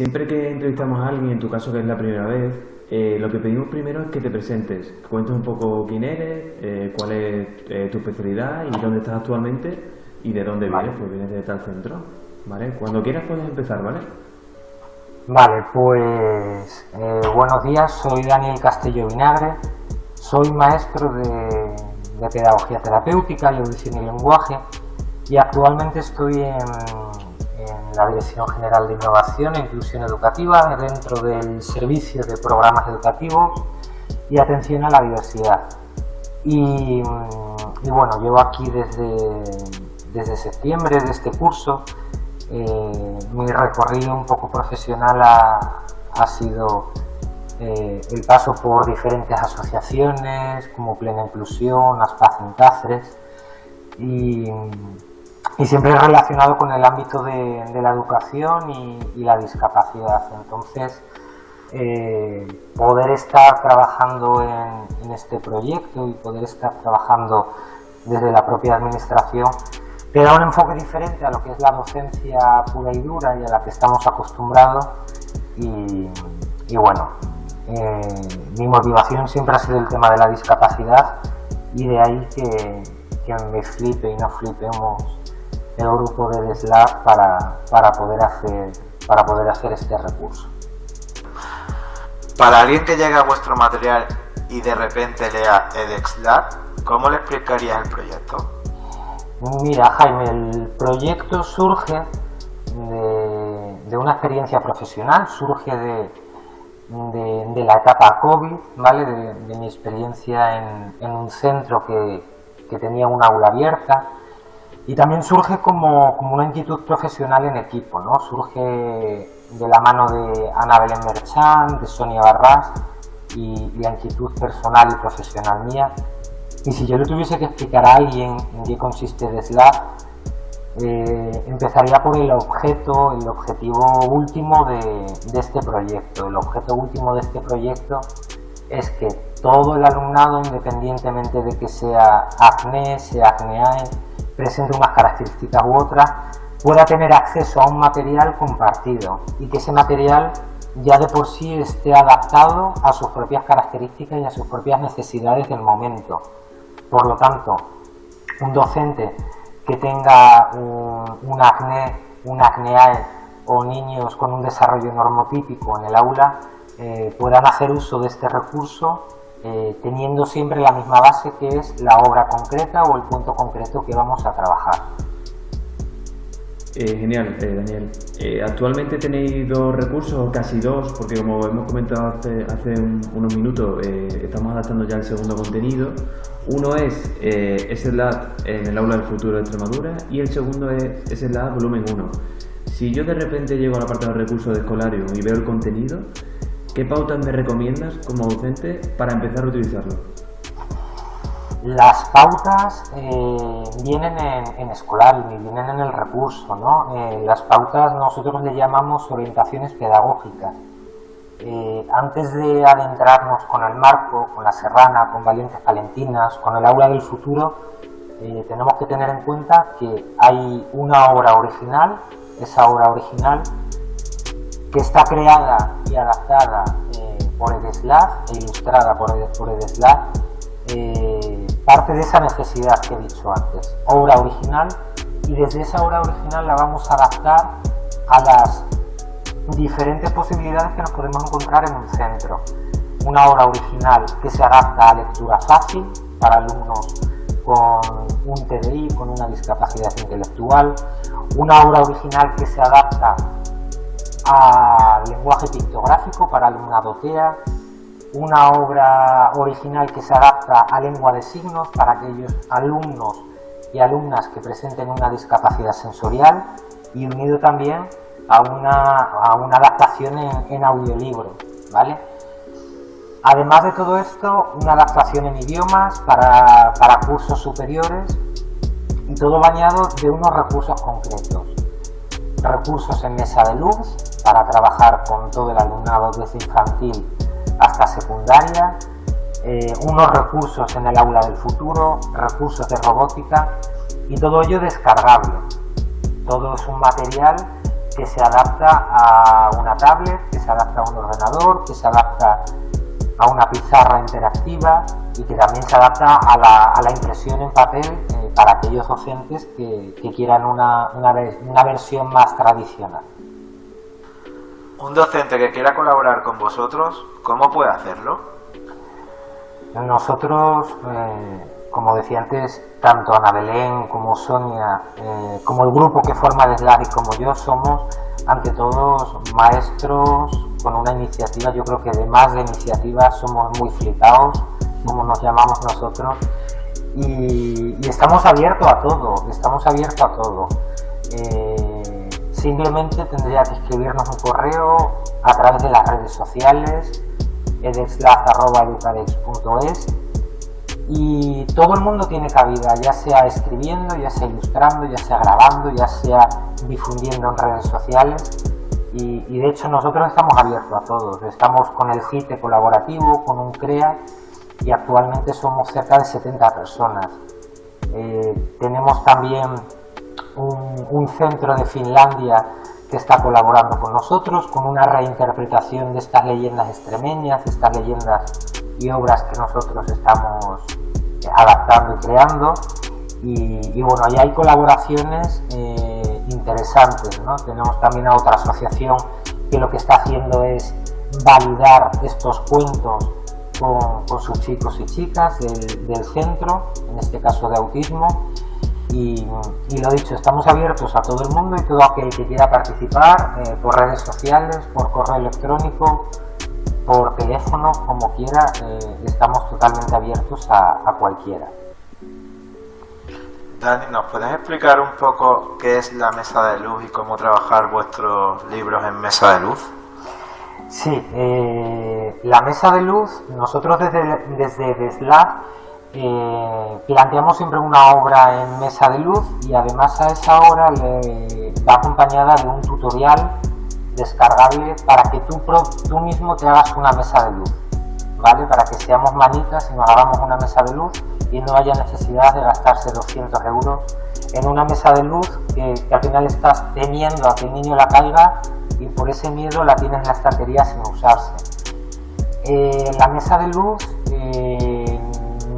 Siempre que entrevistamos a alguien, en tu caso que es la primera vez, eh, lo que pedimos primero es que te presentes, que cuentes un poco quién eres, eh, cuál es eh, tu especialidad y dónde estás actualmente y de dónde vienes, pues vienes de tal centro, ¿vale? Cuando quieras puedes empezar, ¿vale? Vale, pues buenos días, soy Daniel Castillo Vinagre, soy maestro de, de Pedagogía Terapéutica y Audición y Lenguaje y actualmente estoy en la Dirección General de Innovación e Inclusión Educativa dentro del Servicio de Programas Educativos y Atención a la Diversidad. Y, mm, bueno, llevo aquí desde, desde septiembre de este curso. Eh, mi recorrido un poco profesional ha, ha sido eh, el paso por diferentes asociaciones como Plena Inclusión, Aspaz en y y siempre relacionado con el ámbito de, la educación y, la discapacidad. Entonces, eh, poder estar trabajando en, este proyecto y poder estar trabajando desde la propia administración te da un enfoque diferente a lo que es la docencia pura y dura y a la que estamos acostumbrados y, bueno, eh, mi motivación siempre ha sido el tema de la discapacidad y de ahí que, que me flipe y nos flipemos el grupo de Slack para, para, poder hacer, para poder hacer este recurso. Para alguien que llega a vuestro material y de repente lea EdXLab, ¿cómo le explicarías el proyecto? Mira, Jaime, el proyecto surge de, una experiencia profesional, surge de, de, la etapa COVID, ¿vale? de, mi experiencia en, en un centro que, que, tenía un aula abierta, y también surge como, una inquietud profesional en equipo, ¿no? Surge de la mano de Ana Belén Merchán, de Sonia Barras y, la inquietud personal y profesional mía. Y si yo le tuviese que explicar a alguien en qué consiste DESLAB, eh, empezaría por el objeto, el objetivo último de, de, este proyecto. El objeto último de este proyecto es que todo el alumnado, independientemente de que sea acné, sea acneae, presente unas características u otras, pueda tener acceso a un material compartido y que ese material ya de por sí esté adaptado a sus propias características y a sus propias necesidades del momento. Por lo tanto, un docente que tenga un, acné, un acneae o niños con un desarrollo normotípico en el aula eh, puedan hacer uso de este recurso eh, teniendo siempre la misma base que es la obra concreta o el punto concreto que vamos a trabajar. Eh, genial, eh, Daniel. actualmente tenéis dos recursos, casi dos, porque como hemos comentado hace, unos minutos, estamos adaptando ya el segundo contenido. Uno es SLAT en el aula del futuro de Extremadura y el segundo es SLAT volumen 1. Si yo de repente llego a la parte de recursos de escolario y veo el contenido, ¿Qué pautas me recomiendas como docente para empezar a utilizarlo? Las pautas eh, vienen en, escolar y vienen en el recurso. ¿no? Eh, las pautas nosotros le llamamos orientaciones pedagógicas. Eh, antes de adentrarnos con el marco, con la serrana, con valientes palentinas, con el aula del futuro, tenemos que tener en cuenta que hay una obra original, esa obra original que está creada y adaptada eh, por Edeslav e ilustrada por, por eh, parte de esa necesidad que he dicho antes, obra original, y desde esa obra original la vamos a adaptar a las diferentes posibilidades que nos podemos encontrar en un centro. Una obra original que se adapta a lectura fácil para alumnos con un TDI, con una discapacidad intelectual, una obra original que se adapta al lenguaje pictográfico para alumnado TEA, una obra original que se adapta a lengua de signos para aquellos alumnos y alumnas que presenten una discapacidad sensorial y unido también a una, adaptación en, audiolibro. ¿vale? Además de todo esto, una adaptación en idiomas para, para cursos superiores y todo bañado de unos recursos concretos. Recursos en mesa de luz, para trabajar con todo el alumnado desde infantil hasta secundaria, eh, unos recursos en el aula del futuro, recursos de robótica y todo ello descargable. Todo es un material que se adapta a una tablet, que se adapta a un ordenador, que se adapta a una pizarra interactiva y que también se adapta a la, impresión en papel eh, para aquellos docentes que, quieran una, una, versión más tradicional. Un docente que quiera colaborar con vosotros, ¿cómo puede hacerlo? Nosotros, eh, como decía antes, tanto Ana Belén como Sonia, eh, como el grupo que forma el SLAD y como yo, somos ante todos maestros con una iniciativa, yo creo que de más de iniciativas somos muy flipados, como nos llamamos nosotros, y, estamos abiertos a todo, estamos abiertos a todo. Eh, simplemente tendría que escribirnos un correo a través de las redes sociales, edexlaz.educadex.es y todo el mundo tiene cabida, ya sea escribiendo, ya sea ilustrando, ya sea grabando, ya sea difundiendo en redes sociales y, de hecho nosotros estamos abiertos a todos, estamos con el CITE colaborativo, con un CREA y actualmente somos cerca de 70 personas. Eh, tenemos también un, centro de Finlandia que está colaborando con nosotros con una reinterpretación de estas leyendas extremeñas, estas leyendas y obras que nosotros estamos eh, adaptando y creando. Y, bueno, ahí hay colaboraciones eh, interesantes. ¿no? Tenemos también a otra asociación que lo que está haciendo es validar estos cuentos con, sus chicos y chicas del, centro, en este caso de autismo. Y, lo dicho, estamos abiertos a todo el mundo y todo aquel que quiera participar eh, por redes sociales, por correo electrónico, por teléfono, como quiera, eh, estamos totalmente abiertos a, a cualquiera. Dani, ¿nos puedes explicar un poco qué es la mesa de luz y cómo trabajar vuestros libros en mesa de luz? Sí, eh, la mesa de luz, nosotros desde, desde eh, planteamos siempre una obra en mesa de luz y además a esa obra le va acompañada de un tutorial descargable para que tú, mismo te hagas una mesa de luz, ¿vale? Para que seamos manitas y nos hagamos una mesa de luz y no haya necesidad de gastarse 200 euros en una mesa de luz que, que al final estás temiendo a que el niño la caiga y por ese miedo la tienes en la estantería sin usarse. Eh, la mesa de luz eh,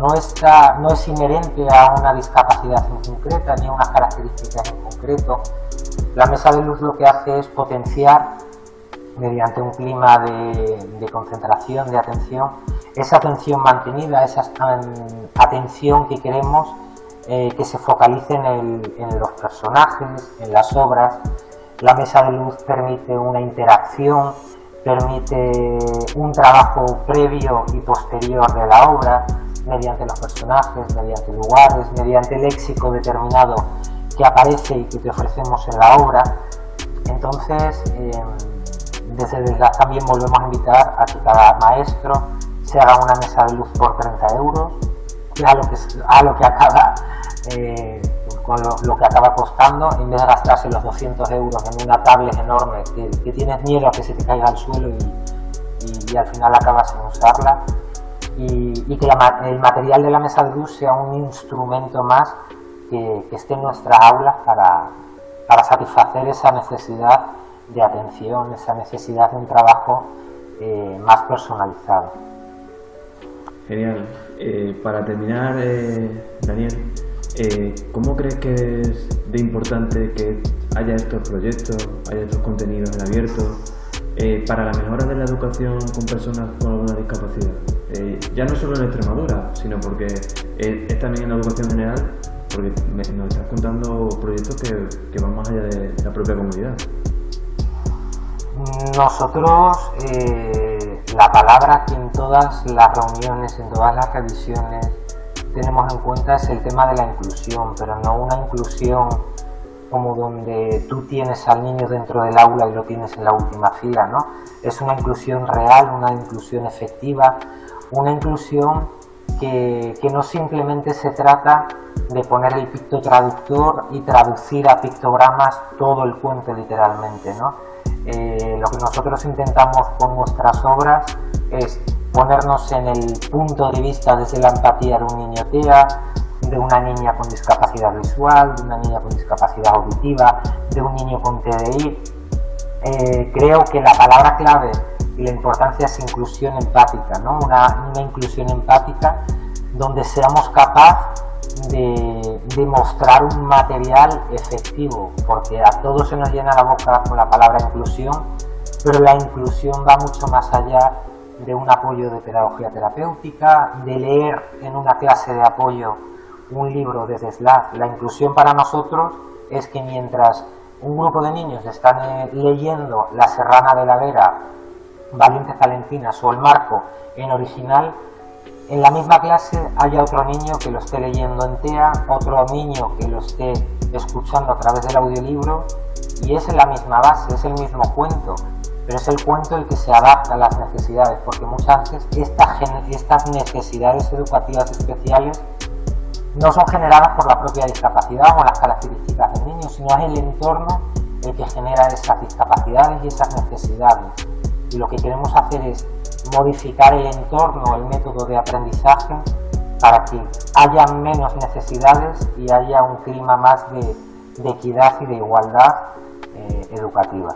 no, está, no es inherente a una discapacidad en concreta ni a unas características en concreto. La mesa de luz lo que hace es potenciar mediante un clima de, concentración, de atención, esa atención mantenida, esa atención que queremos eh, que se focalice en los personajes, en las obras, la mesa de luz permite una interacción, permite un trabajo previo y posterior de la obra, mediante los personajes, mediante lugares, mediante léxico determinado que aparece y que te ofrecemos en la obra. Entonces, em, desde el también volvemos a invitar a que cada maestro se haga una mesa de luz por 30 euros, a lo que, a lo que acaba eh, lo, que acaba costando, en vez de gastarse los 200 euros en una tablet enorme que, tienes miedo a que se te caiga al suelo y, al final acabas sin usarla. Y, que el material de la mesa de luz sea un instrumento más que, esté en nuestra aula para, satisfacer esa necesidad de atención, esa necesidad de un trabajo eh, más personalizado. Genial. Eh, para terminar, eh, Daniel, ¿Cómo crees que es de importante que haya estos proyectos, haya estos contenidos en abierto para la mejora de la educación con personas con alguna discapacidad? Eh, ya no solo en Extremadura, sino porque es también en la educación general, porque nos estás contando proyectos que, van más allá de la propia comunidad. Nosotros, la palabra que en todas las reuniones, en todas las revisiones, tenemos en cuenta es el tema de la inclusión, pero no una inclusión como donde tú tienes al niño dentro del aula y lo tienes en la última fila, ¿no? Es una inclusión real, una inclusión efectiva, una inclusión que, no simplemente se trata de poner el picto traductor y traducir a pictogramas todo el cuento literalmente, ¿no? Eh, lo que nosotros intentamos con nuestras obras es ponernos en el punto de vista desde la empatía de un niño TEA, de una niña con discapacidad visual, de una niña con discapacidad auditiva, de un niño con TDI eh, creo que la palabra clave la importancia es inclusión empática, ¿no? una, inclusión empática donde seamos capaces de, de, mostrar un material efectivo, porque a todos se nos llena la boca con la palabra inclusión, pero la inclusión va mucho más allá de un apoyo de pedagogía terapéutica, de leer en una clase de apoyo un libro desde Slack. La inclusión para nosotros es que mientras un grupo de niños están eh, leyendo La Serrana de la Vera, Valientes Valentinas o El Marco en original, en la misma clase haya otro niño que lo esté leyendo en TEA, otro niño que lo esté escuchando a través del audiolibro y es en la misma base, es el mismo cuento, pero es el cuento el que se adapta a las necesidades, porque muchas veces estas necesidades educativas especiales no son generadas por la propia discapacidad o las características del niño, sino es el entorno el que genera esas discapacidades y esas necesidades. Y lo que queremos hacer es modificar el entorno, el método de aprendizaje para que haya menos necesidades y haya un clima más de, equidad y de igualdad eh, educativa.